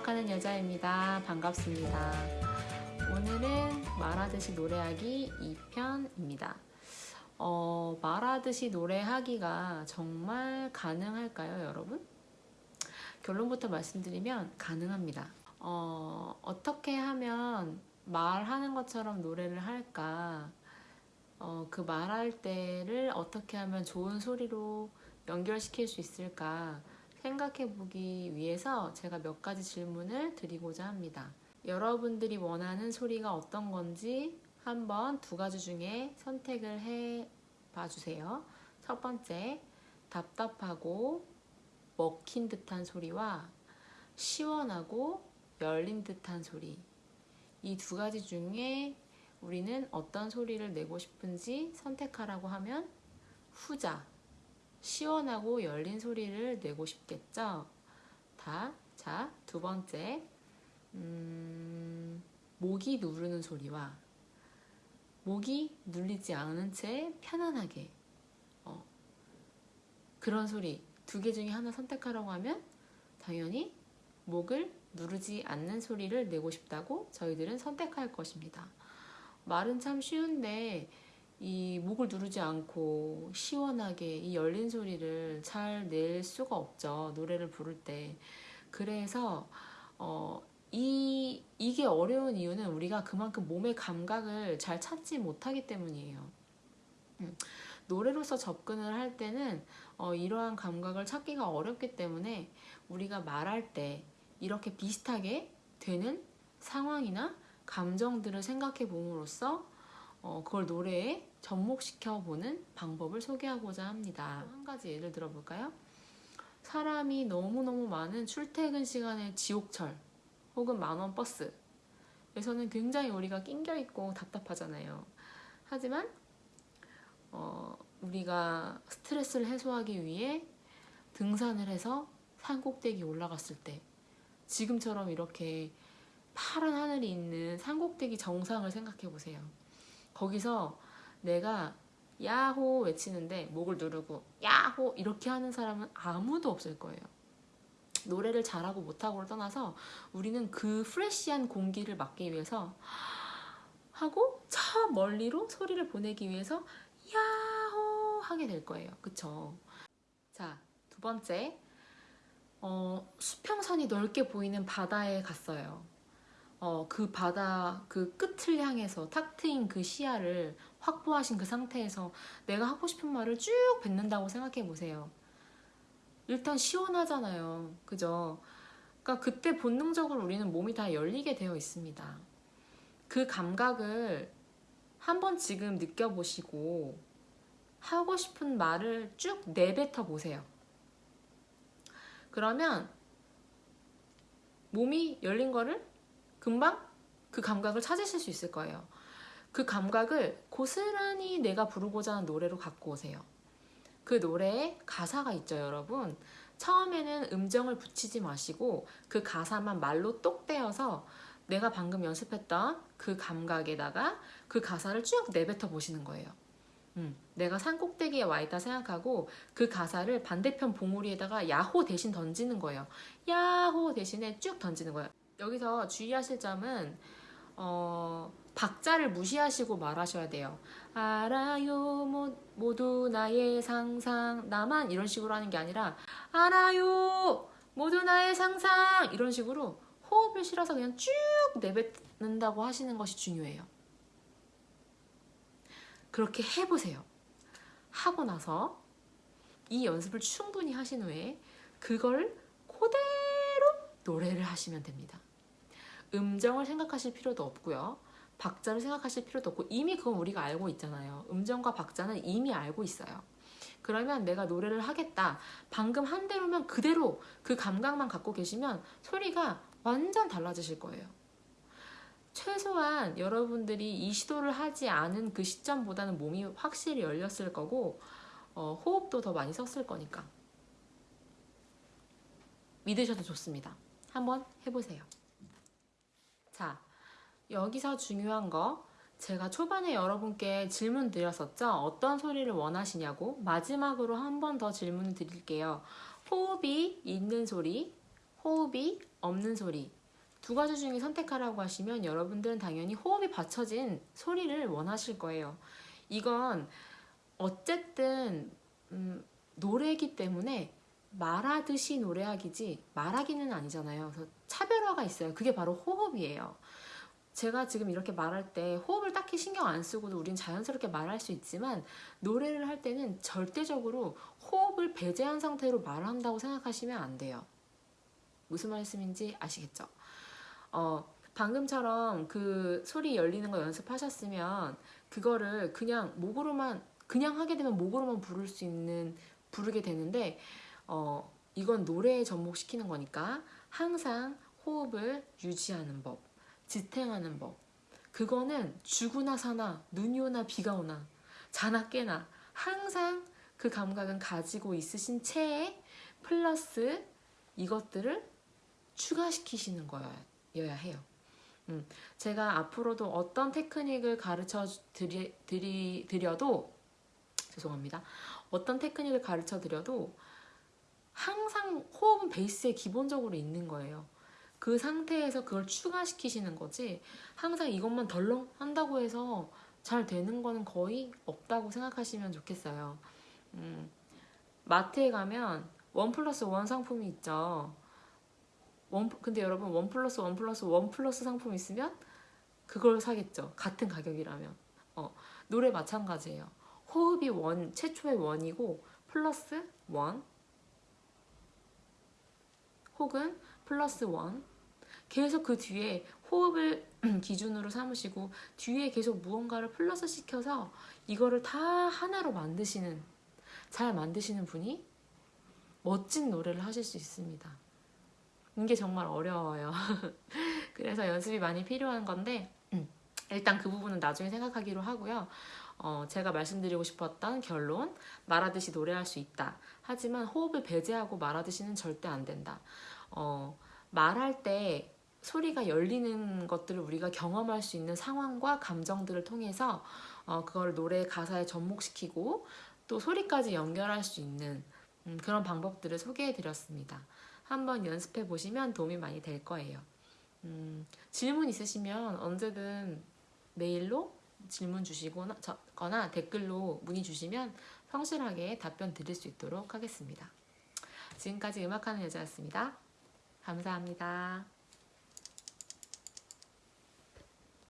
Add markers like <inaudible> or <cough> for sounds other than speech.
음악하는 여자입니다. 반갑습니다. 오늘은 말하듯이 노래하기 2편입니다. 어, 말하듯이 노래하기가 정말 가능할까요, 여러분? 결론부터 말씀드리면 가능합니다. 어, 어떻게 하면 말하는 것처럼 노래를 할까? 어, 그 말할 때를 어떻게 하면 좋은 소리로 연결시킬 수 있을까? 생각해 보기 위해서 제가 몇 가지 질문을 드리고자 합니다. 여러분들이 원하는 소리가 어떤 건지 한번 두 가지 중에 선택을 해 봐주세요. 첫 번째, 답답하고 먹힌 듯한 소리와 시원하고 열린 듯한 소리. 이 두 가지 중에 우리는 어떤 소리를 내고 싶은지 선택하라고 하면 후자, 시원하고 열린 소리를 내고 싶겠죠? 다. 자, 두 번째. 음, 목이 누르는 소리와 목이 눌리지 않은 채 편안하게 어, 그런 소리 두 개 중에 하나 선택하라고 하면 당연히 목을 누르지 않는 소리를 내고 싶다고 저희들은 선택할 것입니다. 말은 참 쉬운데 이 목을 누르지 않고 시원하게 이 열린 소리를 잘 낼 수가 없죠. 노래를 부를 때. 그래서 어, 이, 이게 어려운 이유는 우리가 그만큼 몸의 감각을 잘 찾지 못하기 때문이에요. 음, 노래로서 접근을 할 때는 어, 이러한 감각을 찾기가 어렵기 때문에 우리가 말할 때 이렇게 비슷하게 되는 상황이나 감정들을 생각해 봄으로써 어, 그걸 노래에 접목시켜 보는 방법을 소개하고자 합니다. 한 가지 예를 들어볼까요? 사람이 너무너무 많은 출퇴근 시간의 지옥철 혹은 만원 버스 에서는 굉장히 우리가 낑겨 있고 답답하잖아요. 하지만 어, 우리가 스트레스를 해소하기 위해 등산을 해서 산 꼭대기 올라갔을 때 지금처럼 이렇게 파란 하늘이 있는 산 꼭대기 정상을 생각해 보세요. 거기서 내가 야호 외치는데 목을 누르고 야호 이렇게 하는 사람은 아무도 없을 거예요. 노래를 잘하고 못하고를 떠나서 우리는 그 프레시한 공기를 맡기 위해서 하고 저 멀리로 소리를 보내기 위해서 야호 하게 될 거예요. 그쵸? 자, 두 번째. 어, 수평선이 넓게 보이는 바다에 갔어요. 어, 그 바다 그 끝을 향해서 탁 트인 그 시야를 확보하신 그 상태에서 내가 하고 싶은 말을 쭉 뱉는다고 생각해 보세요. 일단 시원하잖아요. 그죠? 그러니까 그때 본능적으로 우리는 몸이 다 열리게 되어 있습니다. 그 감각을 한번 지금 느껴보시고 하고 싶은 말을 쭉 내뱉어 보세요. 그러면 몸이 열린 거를 금방 그 감각을 찾으실 수 있을 거예요. 그 감각을 고스란히 내가 부르고자 하는 노래로 갖고 오세요. 그 노래에 가사가 있죠, 여러분. 처음에는 음정을 붙이지 마시고 그 가사만 말로 똑 떼어서 내가 방금 연습했던 그 감각에다가 그 가사를 쭉 내뱉어 보시는 거예요. 음, 내가 산 꼭대기에 와 있다 생각하고 그 가사를 반대편 봉우리에다가 야호 대신 던지는 거예요. 야호 대신에 쭉 던지는 거예요. 여기서 주의하실 점은 어, 박자를 무시하시고 말하셔야 돼요. 알아요 모두 나의 상상 나만 이런 식으로 하는 게 아니라 알아요 모두 나의 상상 이런 식으로 호흡을 실어서 그냥 쭉 내뱉는다고 하시는 것이 중요해요. 그렇게 해보세요. 하고 나서 이 연습을 충분히 하신 후에 그걸 그대로 노래를 하시면 됩니다. 음정을 생각하실 필요도 없고요. 박자를 생각하실 필요도 없고 이미 그건 우리가 알고 있잖아요. 음정과 박자는 이미 알고 있어요. 그러면 내가 노래를 하겠다. 방금 한 대로면 그대로 그 감각만 갖고 계시면 소리가 완전 달라지실 거예요. 최소한 여러분들이 이 시도를 하지 않은 그 시점보다는 몸이 확실히 열렸을 거고 어, 호흡도 더 많이 썼을 거니까 믿으셔도 좋습니다. 한번 해보세요. 자, 여기서 중요한 거 제가 초반에 여러분께 질문 드렸었죠? 어떤 소리를 원하시냐고 마지막으로 한 번 더 질문 드릴게요. 호흡이 있는 소리, 호흡이 없는 소리 두 가지 중에 선택하라고 하시면 여러분들은 당연히 호흡이 받쳐진 소리를 원하실 거예요. 이건 어쨌든 음, 노래이기 때문에 말하듯이 노래하기지 말하기는 아니잖아요. 그래서 차별화가 있어요. 그게 바로 호흡이에요. 제가 지금 이렇게 말할 때 호흡을 딱히 신경 안 쓰고도 우린 자연스럽게 말할 수 있지만 노래를 할 때는 절대적으로 호흡을 배제한 상태로 말한다고 생각하시면 안 돼요. 무슨 말씀인지 아시겠죠? 어, 방금처럼 그 소리 열리는 거 연습하셨으면 그거를 그냥 목으로만 그냥 하게 되면 목으로만 부를 수 있는 부르게 되는데 어, 이건 노래에 접목시키는 거니까 항상 호흡을 유지하는 법, 지탱하는 법. 그거는 주구나 사나 눈이 오나 비가 오나 자나 깨나 항상 그 감각은 가지고 있으신 채에 플러스 이것들을 추가시키시는 거여야 해요. 음, 제가 앞으로도 어떤 테크닉을 가르쳐 드리, 드리, 드려도 죄송합니다. 어떤 테크닉을 가르쳐 드려도 항상 호흡은 베이스에 기본적으로 있는 거예요. 그 상태에서 그걸 추가시키시는 거지 항상 이것만 덜렁 한다고 해서 잘 되는 거는 거의 없다고 생각하시면 좋겠어요. 음, 마트에 가면 one plus one 상품이 있죠. one, 근데 여러분 one plus one plus one plus 상품 있으면 그걸 사겠죠. 같은 가격이라면. 어, 노래 마찬가지예요. 호흡이 one, 최초의 one이고 plus one 혹은 plus one 계속 그 뒤에 호흡을 <clears throat> 기준으로 삼으시고 뒤에 계속 무언가를 플러스 시켜서 이거를 다 하나로 만드시는 잘 만드시는 분이 멋진 노래를 하실 수 있습니다. 이게 정말 어려워요. <laughs> 그래서 연습이 많이 필요한 건데 일단 그 부분은 나중에 생각하기로 하고요. 어, 제가 말씀드리고 싶었던 결론 말하듯이 노래할 수 있다. 하지만 호흡을 배제하고 말하듯이는 절대 안 된다. 어, 말할 때 소리가 열리는 것들을 우리가 경험할 수 있는 상황과 감정들을 통해서 어, 그걸 노래 가사에 접목시키고 또 소리까지 연결할 수 있는 음, 그런 방법들을 소개해 드렸습니다. 한번 연습해 보시면 도움이 많이 될 거예요. 음, 질문 있으시면 언제든 메일로 질문 주시거나 거나 댓글로 문의 주시면 성실하게 답변 드릴 수 있도록 하겠습니다. 지금까지 음악하는 여자였습니다. 감사합니다.